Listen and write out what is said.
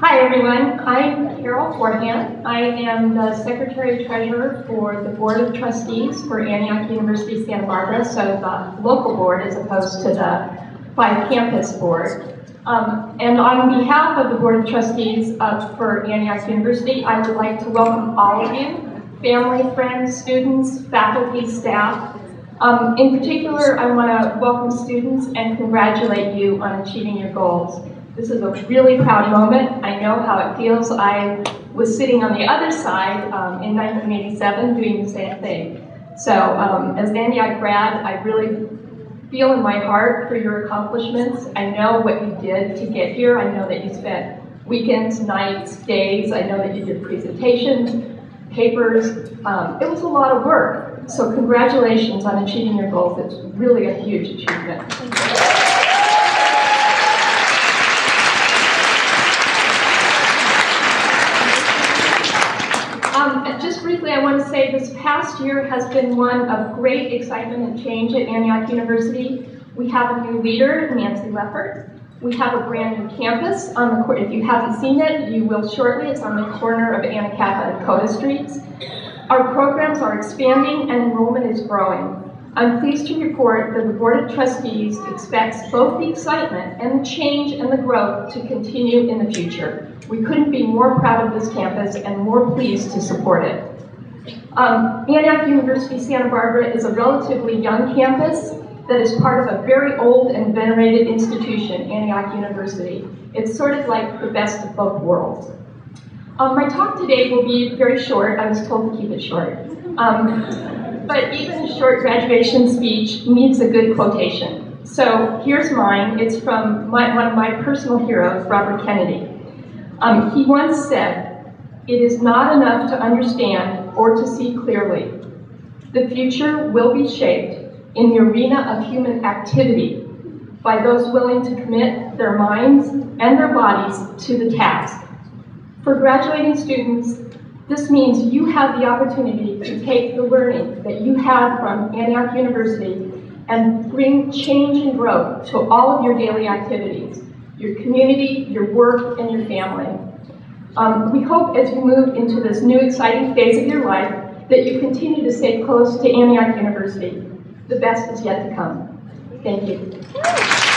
Hi everyone, I'm Carol Forehand. I am the Secretary Treasurer for the Board of Trustees for Antioch University Santa Barbara, so the local board as opposed to the five campus board. Um, and on behalf of the Board of Trustees uh, for Antioch University, I would like to welcome all of you, family, friends, students, faculty, staff. Um, in particular, I want to welcome students and congratulate you on achieving your goals. This is a really proud moment. I know how it feels. I was sitting on the other side um, in 1987 doing the same thing. So um, as an Antioch grad, I really feel in my heart for your accomplishments. I know what you did to get here. I know that you spent weekends, nights, days. I know that you did presentations, papers. Um, it was a lot of work. So congratulations on achieving your goals. It's really a huge achievement. Um, briefly, I want to say this past year has been one of great excitement and change at Antioch University. We have a new leader, Nancy Leffert. We have a brand new campus on the if you haven't seen it, you will shortly. It's on the corner of Anacapa and Cota Streets. Our programs are expanding and enrollment is growing. I'm pleased to report that the Board of Trustees expects both the excitement and the change and the growth to continue in the future. We couldn't be more proud of this campus and more pleased to support it. Um, Antioch University Santa Barbara is a relatively young campus that is part of a very old and venerated institution, Antioch University. It's sort of like the best of both worlds. Um, my talk today will be very short. I was told to keep it short. Um, but even a short graduation speech needs a good quotation. So here's mine. It's from my, one of my personal heroes, Robert Kennedy. Um, he once said, it is not enough to understand or to see clearly. The future will be shaped in the arena of human activity by those willing to commit their minds and their bodies to the task. For graduating students, this means you have the opportunity to take the learning that you have from Antioch University and bring change and growth to all of your daily activities, your community, your work, and your family. Um, we hope as you move into this new exciting phase of your life that you continue to stay close to Antioch University. The best is yet to come. Thank you.